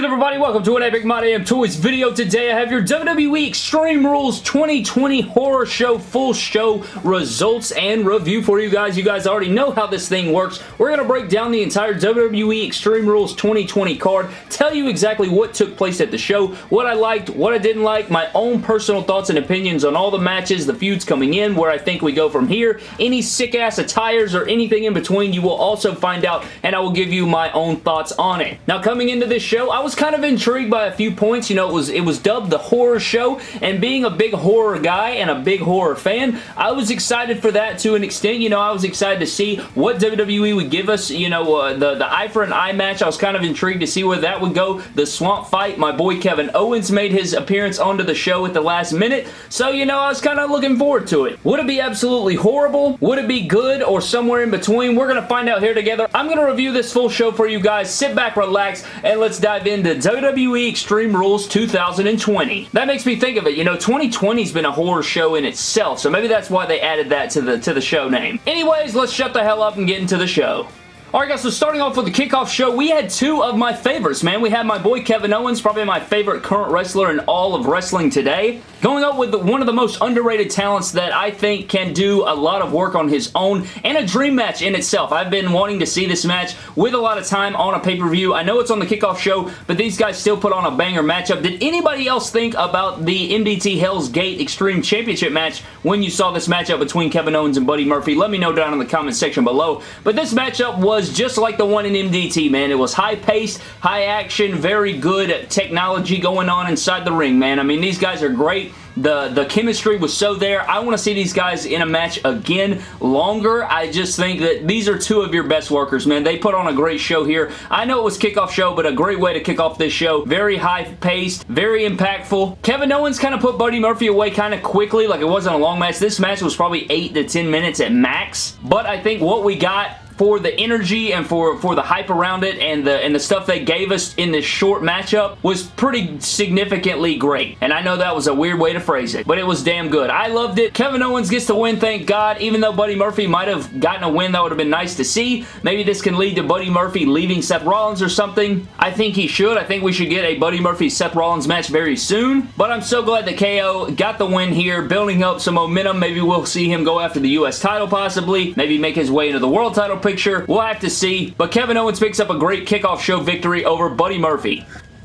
good everybody? Welcome to an Epic My Damn Toys video. Today I have your WWE Extreme Rules 2020 Horror Show full show results and review for you guys. You guys already know how this thing works. We're going to break down the entire WWE Extreme Rules 2020 card, tell you exactly what took place at the show, what I liked, what I didn't like, my own personal thoughts and opinions on all the matches, the feuds coming in, where I think we go from here, any sick-ass attires or anything in between you will also find out and I will give you my own thoughts on it. Now coming into this show, I was kind of intrigued by a few points. You know, it was it was dubbed the horror show, and being a big horror guy and a big horror fan, I was excited for that to an extent. You know, I was excited to see what WWE would give us. You know, uh, the, the eye for an eye match, I was kind of intrigued to see where that would go. The swamp fight, my boy Kevin Owens made his appearance onto the show at the last minute, so, you know, I was kind of looking forward to it. Would it be absolutely horrible? Would it be good or somewhere in between? We're going to find out here together. I'm going to review this full show for you guys. Sit back, relax, and let's dive into WWE Extreme Rules 2020. That makes me think of it. You know, 2020's been a horror show in itself, so maybe that's why they added that to the, to the show name. Anyways, let's shut the hell up and get into the show. Alright guys, so starting off with the kickoff show, we had two of my favorites, man. We had my boy Kevin Owens, probably my favorite current wrestler in all of wrestling today, going up with one of the most underrated talents that I think can do a lot of work on his own, and a dream match in itself. I've been wanting to see this match with a lot of time on a pay-per-view. I know it's on the kickoff show, but these guys still put on a banger matchup. Did anybody else think about the MDT Hell's Gate Extreme Championship match when you saw this matchup between Kevin Owens and Buddy Murphy? Let me know down in the comment section below. But this matchup was was just like the one in MDT, man. It was high-paced, high-action, very good technology going on inside the ring, man. I mean, these guys are great. The, the chemistry was so there. I want to see these guys in a match again longer. I just think that these are two of your best workers, man. They put on a great show here. I know it was kickoff show, but a great way to kick off this show. Very high-paced, very impactful. Kevin Owens kind of put Buddy Murphy away kind of quickly, like it wasn't a long match. This match was probably 8 to 10 minutes at max, but I think what we got for the energy and for, for the hype around it and the, and the stuff they gave us in this short matchup was pretty significantly great. And I know that was a weird way to phrase it, but it was damn good. I loved it. Kevin Owens gets the win, thank God. Even though Buddy Murphy might have gotten a win, that would have been nice to see. Maybe this can lead to Buddy Murphy leaving Seth Rollins or something. I think he should. I think we should get a Buddy Murphy-Seth Rollins match very soon. But I'm so glad that KO got the win here, building up some momentum. Maybe we'll see him go after the U.S. title possibly. Maybe make his way into the world title picture. We'll have to see. But Kevin Owens picks up a great kickoff show victory over Buddy Murphy.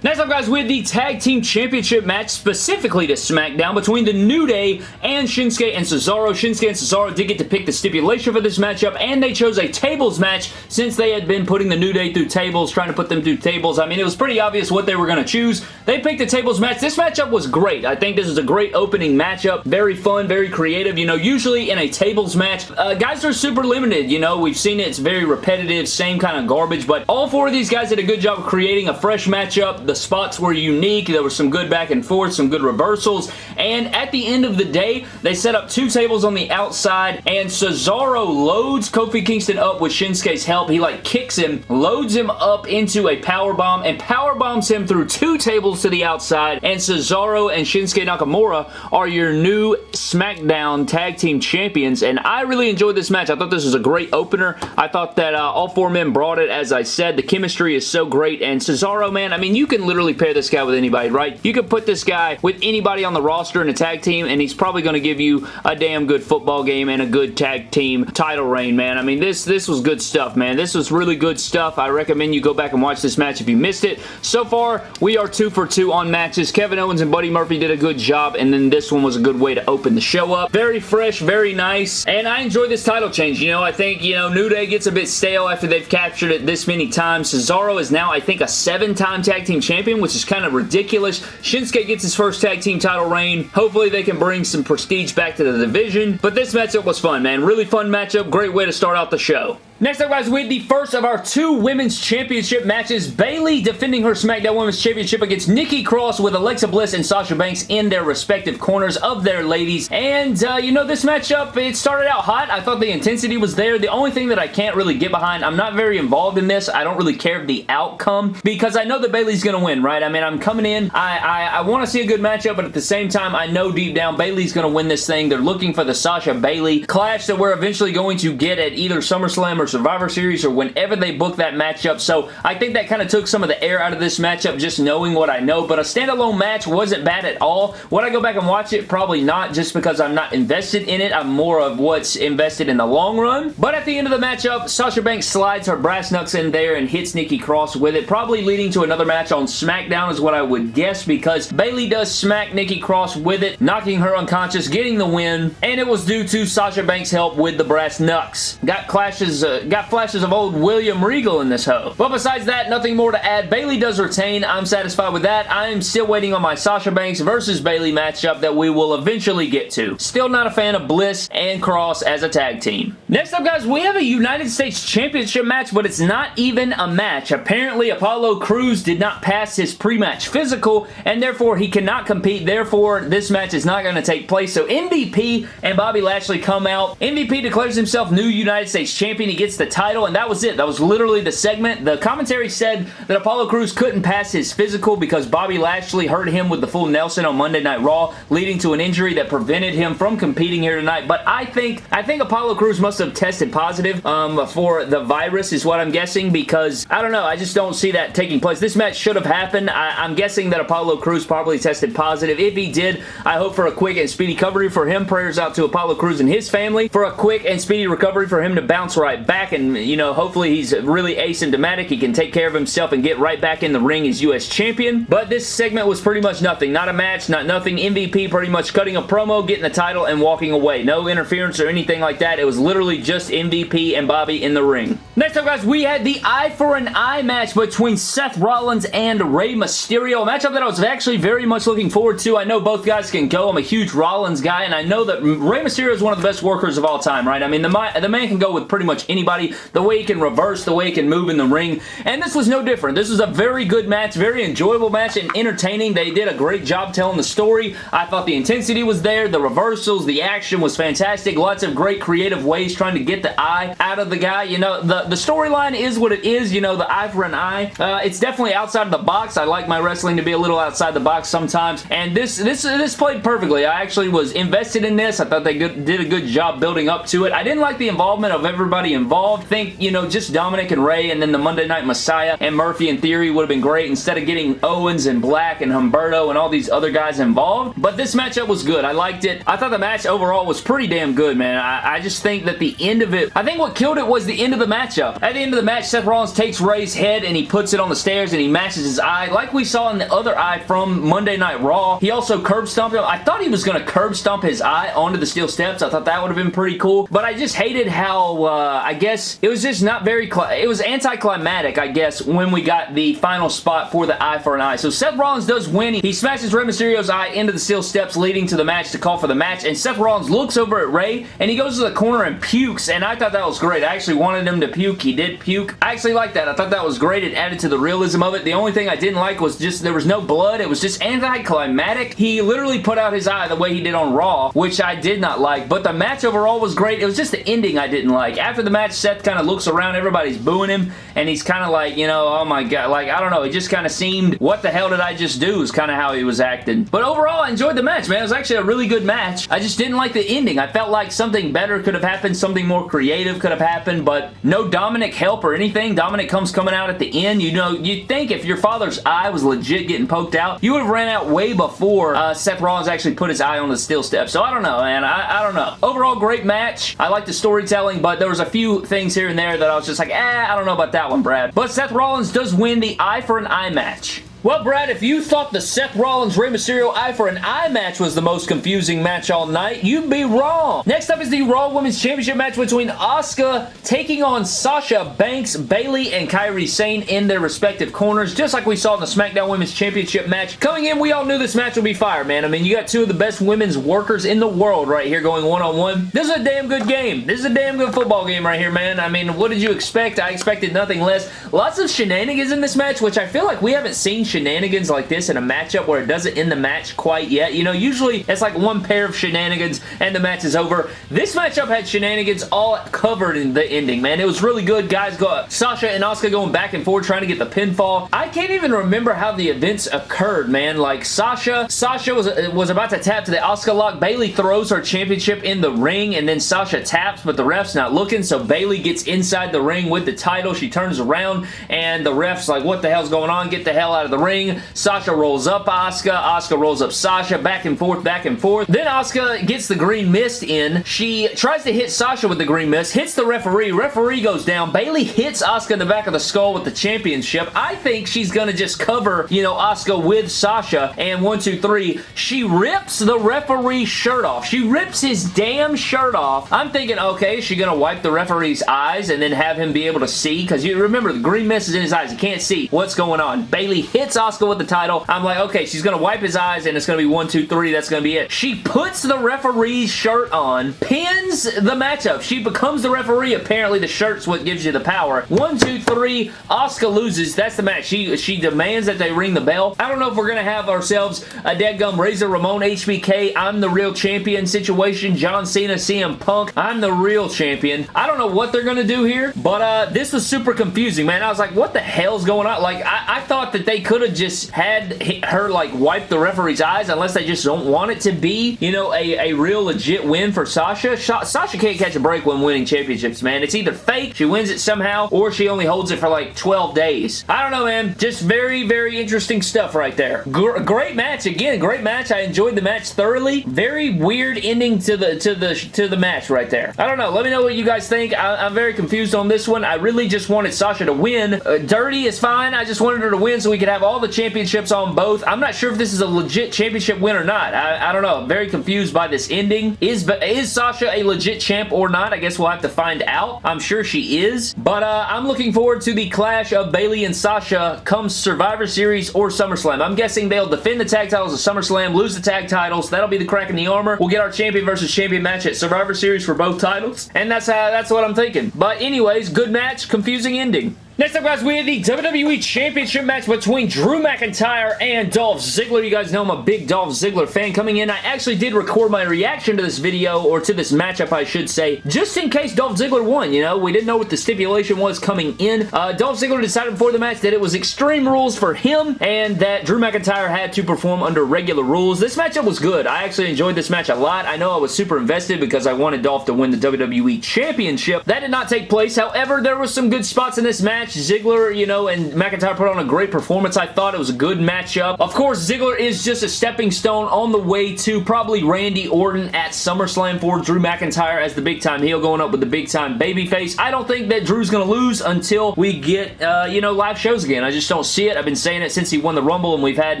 Next up, guys, we have the Tag Team Championship match specifically to SmackDown between the New Day and Shinsuke and Cesaro. Shinsuke and Cesaro did get to pick the stipulation for this matchup, and they chose a tables match since they had been putting the New Day through tables, trying to put them through tables. I mean, it was pretty obvious what they were going to choose. They picked the tables match. This matchup was great. I think this is a great opening matchup. Very fun, very creative. You know, usually in a tables match, uh, guys are super limited. You know, we've seen it. It's very repetitive, same kind of garbage, but all four of these guys did a good job of creating a fresh matchup. The spots were unique. There was some good back and forth, some good reversals, and at the end of the day, they set up two tables on the outside, and Cesaro loads Kofi Kingston up with Shinsuke's help. He, like, kicks him, loads him up into a power bomb, and power bombs him through two tables to the outside, and Cesaro and Shinsuke Nakamura are your new SmackDown Tag Team Champions, and I really enjoyed this match. I thought this was a great opener. I thought that uh, all four men brought it, as I said. The chemistry is so great, and Cesaro, man, I mean, you can literally pair this guy with anybody, right? You could put this guy with anybody on the roster in a tag team, and he's probably going to give you a damn good football game and a good tag team title reign, man. I mean, this, this was good stuff, man. This was really good stuff. I recommend you go back and watch this match if you missed it. So far, we are two for two on matches. Kevin Owens and Buddy Murphy did a good job, and then this one was a good way to open the show up. Very fresh, very nice, and I enjoy this title change. You know, I think, you know, New Day gets a bit stale after they've captured it this many times. Cesaro is now, I think, a seven-time tag team champion, which is kind of ridiculous. Shinsuke gets his first tag team title reign. Hopefully they can bring some prestige back to the division, but this matchup was fun, man. Really fun matchup. Great way to start out the show. Next up, guys, we have the first of our two Women's Championship matches. Bayley defending her SmackDown Women's Championship against Nikki Cross with Alexa Bliss and Sasha Banks in their respective corners of their ladies. And, uh, you know, this matchup, it started out hot. I thought the intensity was there. The only thing that I can't really get behind, I'm not very involved in this. I don't really care the outcome because I know that Bayley's going to win, right? I mean, I'm coming in. I, I, I want to see a good matchup, but at the same time, I know deep down Bayley's going to win this thing. They're looking for the Sasha Bayley clash that we're eventually going to get at either SummerSlam or or Survivor Series or whenever they book that matchup, so I think that kind of took some of the air out of this matchup just knowing what I know, but a standalone match wasn't bad at all. Would I go back and watch it? Probably not, just because I'm not invested in it. I'm more of what's invested in the long run, but at the end of the matchup, Sasha Banks slides her brass knucks in there and hits Nikki Cross with it, probably leading to another match on SmackDown is what I would guess because Bayley does smack Nikki Cross with it, knocking her unconscious, getting the win, and it was due to Sasha Banks' help with the brass knucks. Got clashes, uh, Uh, got flashes of old William Regal in this hoe. But besides that, nothing more to add. Bayley does retain. I'm satisfied with that. I am still waiting on my Sasha Banks versus Bayley matchup that we will eventually get to. Still not a fan of Bliss and Cross as a tag team. Next up, guys, we have a United States Championship match, but it's not even a match. Apparently, Apollo Crews did not pass his pre-match physical, and therefore he cannot compete. Therefore, this match is not going to take place. So MVP and Bobby Lashley come out. MVP declares himself new United States Champion. He gets the title, and that was it. That was literally the segment. The commentary said that Apollo Crews couldn't pass his physical because Bobby Lashley hurt him with the full Nelson on Monday Night Raw, leading to an injury that prevented him from competing here tonight. But I think I think Apollo Crews must have tested positive um, for the virus is what I'm guessing because I don't know. I just don't see that taking place. This match should have happened. I, I'm guessing that Apollo Crews probably tested positive. If he did, I hope for a quick and speedy recovery for him. Prayers out to Apollo Crews and his family for a quick and speedy recovery for him to bounce right back and, you know, hopefully he's really asymptomatic. He can take care of himself and get right back in the ring as U.S. Champion. But this segment was pretty much nothing. Not a match, not nothing. MVP pretty much cutting a promo, getting the title, and walking away. No interference or anything like that. It was literally just MVP and Bobby in the ring. Next up, guys, we had the eye for an eye match between Seth Rollins and Rey Mysterio. A matchup that I was actually very much looking forward to. I know both guys can go. I'm a huge Rollins guy, and I know that Rey Mysterio is one of the best workers of all time, right? I mean, the, the man can go with pretty much anybody. The way he can reverse, the way he can move in the ring, and this was no different. This was a very good match, very enjoyable match, and entertaining. They did a great job telling the story. I thought the intensity was there, the reversals, the action was fantastic. Lots of great creative ways trying to get the eye out of the guy. You know, the, the storyline is what it is, you know, the eye for an eye. Uh, it's definitely outside of the box. I like my wrestling to be a little outside the box sometimes, and this this this played perfectly. I actually was invested in this. I thought they good, did a good job building up to it. I didn't like the involvement of everybody involved. Think, you know, just Dominic and Rey and then the Monday Night Messiah and Murphy in theory would have been great instead of getting Owens and Black and Humberto and all these other guys involved. But this matchup was good. I liked it. I thought the match overall was pretty damn good, man. I, I just think that the end of it, I think what killed it was the end of the matchup. At the end of the match, Seth Rollins takes Rey's head and he puts it on the stairs and he mashes his eye. Like we saw in the other eye from Monday Night Raw, he also curb stomped him. I thought he was going to curb stomp his eye onto the steel steps. I thought that would have been pretty cool. But I just hated how, uh, I guess, it was just not very, it was anticlimactic, I guess, when we got the final spot for the eye for an eye. So Seth Rollins does win. He smashes Rey Mysterio's eye into the steel steps leading to the match to call for the match. And Seth Rollins looks over at Rey and he goes to the corner and pukes. And I thought that was great. I actually wanted him to puke. He did puke. I actually liked that. I thought that was great. It added to the realism of it. The only thing I didn't like was just there was no blood. It was just anticlimactic. He literally put out his eye the way he did on Raw, which I did not like. But the match overall was great. It was just the ending I didn't like. After the match, Seth kind of looks around. Everybody's booing him. And he's kind of like, you know, oh my god. Like, I don't know. It just kind of seemed, what the hell did I just do is kind of how he was acting. But overall, I enjoyed the match, man. It was actually a really good match. I just didn't like the ending. I felt like something better could have happened. Something more creative could have happened. But no Dominic help or anything. Dominic comes coming out at the end. You know, you'd think if your father's eye was legit getting poked out, you would have ran out way before uh, Seth Rollins actually put his eye on the steel step. So I don't know, man. I, I don't know. Overall, great match. I like the storytelling, but there was a things here and there that I was just like, eh, I don't know about that one, Brad. But Seth Rollins does win the eye for an eye match. Well, Brad, if you thought the Seth Rollins Rey Mysterio eye for an eye match was the most confusing match all night, you'd be wrong. Next up is the Raw Women's Championship match between Asuka taking on Sasha Banks, Bayley, and Kairi Sane in their respective corners, just like we saw in the SmackDown Women's Championship match. Coming in, we all knew this match would be fire, man. I mean, you got two of the best women's workers in the world right here going one-on-one. -on -one. This is a damn good game. This is a damn good football game right here, man. I mean, what did you expect? I expected nothing less. Lots of shenanigans in this match, which I feel like we haven't seen shenanigans like this in a matchup where it doesn't end the match quite yet. You know, usually it's like one pair of shenanigans and the match is over. This matchup had shenanigans all covered in the ending, man. It was really good. Guys, go Sasha and Asuka going back and forth trying to get the pinfall. I can't even remember how the events occurred, man. Like, Sasha, Sasha was, was about to tap to the Asuka lock. Bayley throws her championship in the ring and then Sasha taps, but the ref's not looking, so Bayley gets inside the ring with the title. She turns around and the ref's like, what the hell's going on? Get the hell out of the ring. Sasha rolls up Asuka. Asuka rolls up Sasha. Back and forth, back and forth. Then Asuka gets the green mist in. She tries to hit Sasha with the green mist, hits the referee. Referee goes down. Bayley hits Asuka in the back of the skull with the championship. I think she's going to just cover, you know, Asuka with Sasha. And one, two, three, she rips the referee's shirt off. She rips his damn shirt off. I'm thinking, okay, is she going to wipe the referee's eyes and then have him be able to see? Because you remember, the green mist is in his eyes. He can't see what's going on. Bayley hits Asuka with the title. I'm like, okay, she's going to wipe his eyes and it's going to be one, two, three. That's going to be it. She puts the referee's shirt on, pins the matchup. She becomes the referee. Apparently, the shirt's what gives you the power. One, two, three. Asuka loses. That's the match. She, she demands that they ring the bell. I don't know if we're going to have ourselves a deadgum Razor Ramon HBK I'm the real champion situation. John Cena, CM Punk. I'm the real champion. I don't know what they're going to do here, but uh, this was super confusing, man. I was like, what the hell's going on? Like, I, I thought that they could have just had her, like, wipe the referee's eyes unless they just don't want it to be, you know, a, a real legit win for Sasha. Sasha can't catch a break when winning championships, man. It's either fake, she wins it somehow, or she only holds it for like 12 days. I don't know, man. Just very, very interesting stuff right there. Gr great match. Again, great match. I enjoyed the match thoroughly. Very weird ending to the to the to the match right there. I don't know. Let me know what you guys think. I, am very confused on this one. I really just wanted Sasha to win. Uh, dirty is fine. I just wanted her to win so we could have all the championships on both. I'm not sure if this is a legit championship win or not. I, I don't know. I'm very confused by this ending. Is, is Sasha a legit champ or not? I guess we'll have to find out. I'm sure she is. But uh, I'm looking forward to the clash of Bayley and Sasha come Survivor Series or SummerSlam. I'm guessing they'll defend the tag titles at SummerSlam, lose the tag titles. That'll be the crack in the armor. We'll get our champion versus champion match at Survivor Series for both titles. And that's, how, that's what I'm thinking. But anyways, good match, confusing ending. Next up, guys, we have the WWE Championship match between Drew McIntyre and Dolph Ziggler. You guys know I'm a big Dolph Ziggler fan. Coming in, I actually did record my reaction to this video, or to this matchup, I should say, just in case Dolph Ziggler won, you know? We didn't know what the stipulation was coming in. Uh, Dolph Ziggler decided before the match that it was Extreme Rules for him, and that Drew McIntyre had to perform under regular rules. This matchup was good. I actually enjoyed this match a lot. I know I was super invested because I wanted Dolph to win the WWE Championship. That did not take place. However, there was some good spots in this match. Ziggler, you know, and McIntyre put on a great performance. I thought it was a good matchup. Of course, Ziggler is just a stepping stone on the way to probably Randy Orton at SummerSlam for Drew McIntyre as the big time heel going up with the big time babyface. I don't think that Drew's going to lose until we get, uh, you know, live shows again. I just don't see it. I've been saying it since he won the Rumble and we've had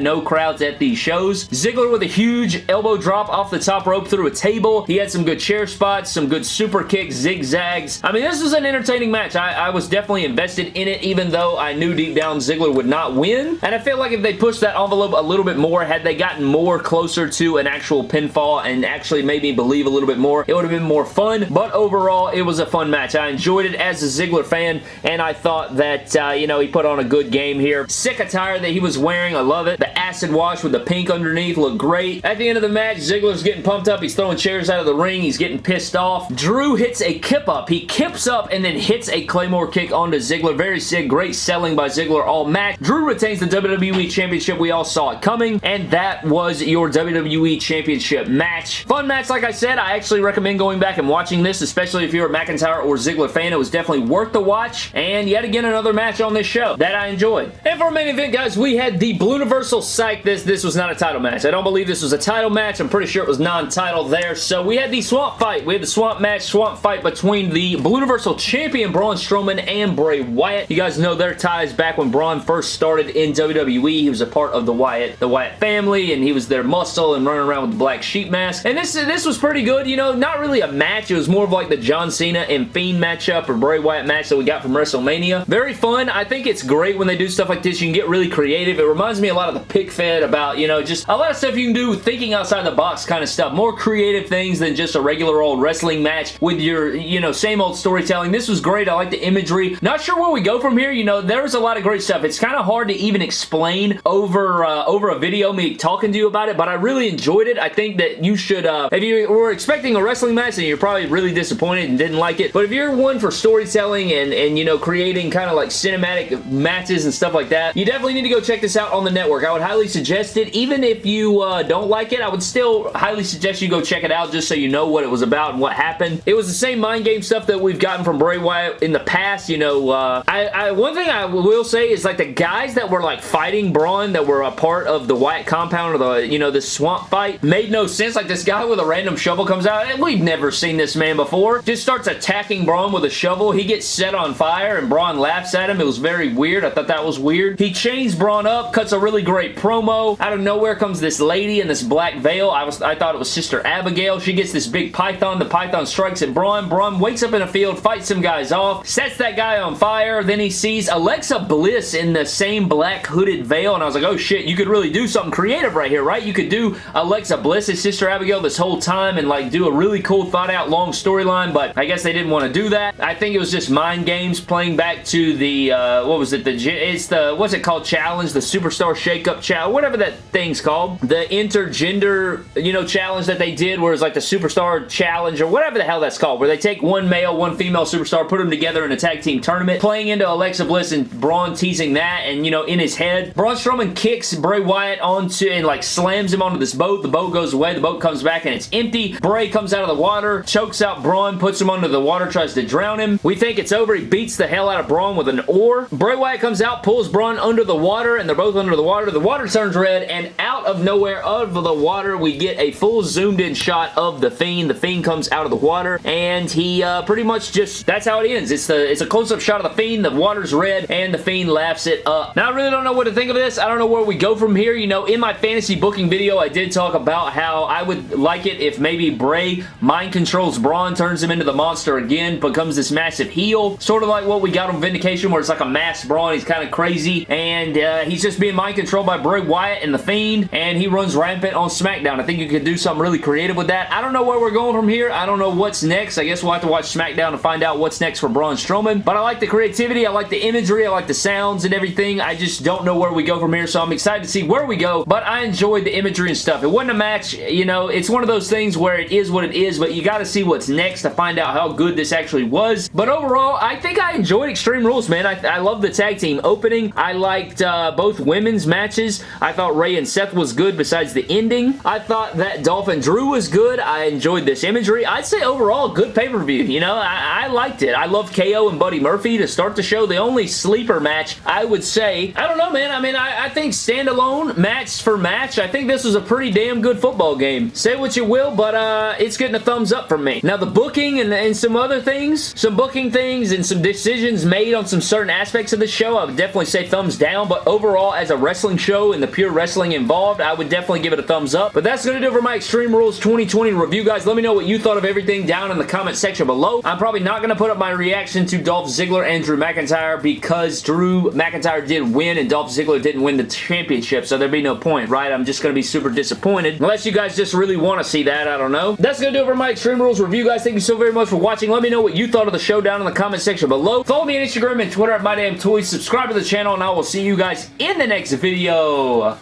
no crowds at these shows. Ziggler with a huge elbow drop off the top rope through a table. He had some good chair spots, some good super kicks, zigzags. I mean, this was an entertaining match. I, I was definitely invested in it, even though I knew deep down Ziggler would not win. And I feel like if they pushed that envelope a little bit more, had they gotten more closer to an actual pinfall and actually made me believe a little bit more, it would have been more fun. But overall, it was a fun match. I enjoyed it as a Ziggler fan, and I thought that, uh, you know, he put on a good game here. Sick attire that he was wearing. I love it. The acid wash with the pink underneath looked great. At the end of the match, Ziggler's getting pumped up. He's throwing chairs out of the ring. He's getting pissed off. Drew hits a kip up. He kips up and then hits a Claymore kick onto Ziggler. Very sick. Great selling by Ziggler all match. Drew retains the WWE Championship. We all saw it coming, and that was your WWE Championship match. Fun match, like I said. I actually recommend going back and watching this, especially if you're a McIntyre or Ziggler fan. It was definitely worth the watch, and yet again, another match on this show that I enjoyed. And for our main event, guys, we had the Blue Universal Psych. This, this was not a title match. I don't believe this was a title match. I'm pretty sure it was non-title there. So we had the Swamp Fight. We had the Swamp match, Swamp Fight between the Blue Universal Champion Braun Strowman and Bray Wyatt. You guys know their ties back when Braun first started in WWE. He was a part of the Wyatt, the Wyatt family, and he was their muscle and running around with the black sheep mask. And this, this was pretty good. You know, not really a match. It was more of like the John Cena and Fiend matchup or Bray Wyatt match that we got from WrestleMania. Very fun. I think it's great when they do stuff like this. You can get really creative. It reminds me a lot of the Pick Fed about, you know, just a lot of stuff you can do thinking outside the box kind of stuff. More creative things than just a regular old wrestling match with your, you know, same old storytelling. This was great. I like the imagery. Not sure where we go from here, you know, there's a lot of great stuff. It's kind of hard to even explain over uh, over a video, me talking to you about it, but I really enjoyed it. I think that you should, uh, if you were expecting a wrestling match and you're probably really disappointed and didn't like it, but if you're one for storytelling and, and you know, creating kind of like cinematic matches and stuff like that, you definitely need to go check this out on the network. I would highly suggest it. Even if you uh, don't like it, I would still highly suggest you go check it out just so you know what it was about and what happened. It was the same mind game stuff that we've gotten from Bray Wyatt in the past. You know, uh, I, I, one thing I will say is like the guys that were like fighting Braun that were a part of the Wyatt compound or the, you know, the swamp fight made no sense. Like this guy with a random shovel comes out. and We've never seen this man before. Just starts attacking Braun with a shovel. He gets set on fire and Braun laughs at him. It was very weird. I thought that was weird. He chains Braun up, cuts a really great promo. Out of nowhere comes this lady in this black veil. I was I thought it was Sister Abigail. She gets this big python. The python strikes at Braun. Braun wakes up in a field, fights some guys off, sets that guy on fire. Then he sees Alexa Bliss in the same black hooded veil and I was like, oh shit, you could really do something creative right here, right? You could do Alexa Bliss as Sister Abigail this whole time and like do a really cool thought out long storyline, but I guess they didn't want to do that. I think it was just mind games playing back to the, uh, what was it, the, it's the, what's it called, challenge, the Superstar Shake-Up Challenge, whatever that thing's called. The intergender, you know, challenge that they did where it's like the Superstar Challenge or whatever the hell that's called, where they take one male, one female superstar, put them together in a tag team tournament, playing into Alexa Bliss and Braun teasing that, and, you know, in his head. Braun Strowman kicks Bray Wyatt onto, and like slams him onto this boat. The boat goes away, the boat comes back, and it's empty. Bray comes out of the water, chokes out Braun, puts him under the water, tries to drown him. We think it's over. He beats the hell out of Braun with an oar. Bray Wyatt comes out, pulls Braun under the water, and they're both under the water. The water turns red, and out of nowhere, out of the water, we get a full zoomed in shot of The Fiend. The Fiend comes out of the water, and he uh, pretty much just, that's how it ends. It's the it's a close-up shot of The Fiend, the water's red, and The Fiend laughs it up. Now, I really don't know what to think of this. I don't know where we go from here. You know, in my fantasy booking video, I did talk about how I would like it if maybe Bray mind controls Braun, turns him into the monster again, becomes this massive heel. Sort of like what we got on Vindication, where it's like a mass Braun. He's kind of crazy, and uh, he's just being mind controlled by Bray Wyatt and The Fiend, and he runs rampant on SmackDown. I think you could do something really creative with that. I don't know where we're going from here. I don't know what's next. I guess we'll have to watch SmackDown to find out what's next for Braun Strowman, but I like the creativity. I like the imagery. I like the sounds and everything. I just don't know where we go from here, so I'm excited to see where we go, but I enjoyed the imagery and stuff. It wasn't a match, you know, it's one of those things where it is what it is, but you got to see what's next to find out how good this actually was. But overall, I think I enjoyed Extreme Rules, man. I, I love the tag team opening. I liked uh, both women's matches. I thought Rey and Seth was good besides the ending. I thought that Dolph and Drew was good. I enjoyed this imagery. I'd say overall, good pay-per-view. You know, I, I liked it. I love KO and Buddy Murphy to start the show. The only sleeper match, I would say, I don't know, man. I mean, I, I think standalone, match for match, I think this was a pretty damn good football game. Say what you will, but uh, it's getting a thumbs up from me. Now, the booking and, and some other things, some booking things and some decisions made on some certain aspects of the show, I would definitely say thumbs down, but overall, as a wrestling show and the pure wrestling involved, I would definitely give it a thumbs up. But that's going to do for my Extreme Rules 2020 review, guys. Let me know what you thought of everything down in the comment section below. I'm probably not going to put up my reaction to Dolph Ziggler and Drew McIntyre because Drew McIntyre did win and Dolph Ziggler didn't win the championship, so there'd be no point, right? I'm just going to be super disappointed. Unless you guys just really want to see that, I don't know. That's going to do it for my Extreme Rules review, guys. Thank you so very much for watching. Let me know what you thought of the show down in the comment section below. Follow me on Instagram and Twitter at MyDamnToys. Subscribe to the channel, and I will see you guys in the next video.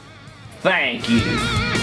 Thank you.